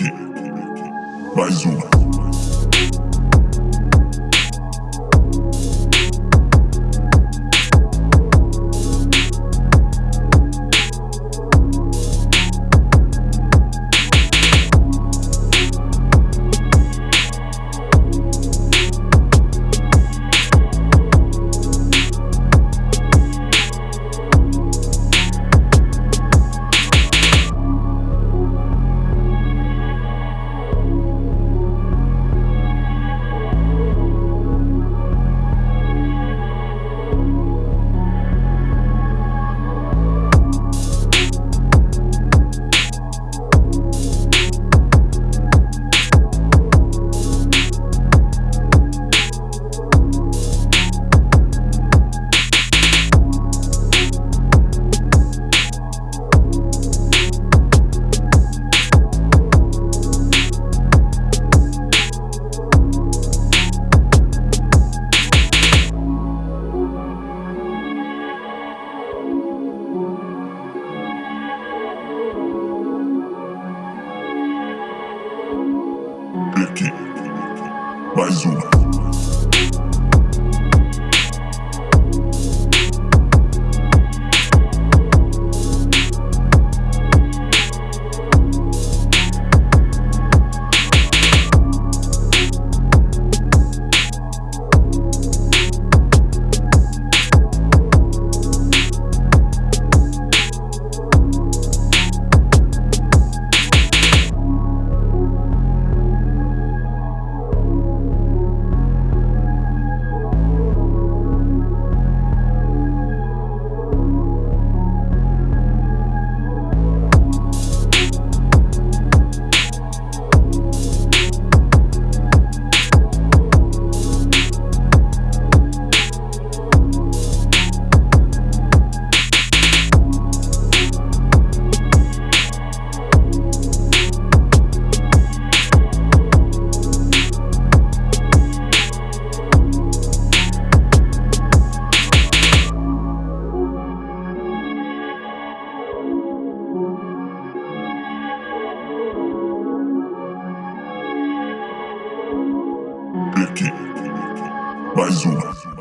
Becky, Becky, Becky, Becky. Mais uma. aqui. Mais uma.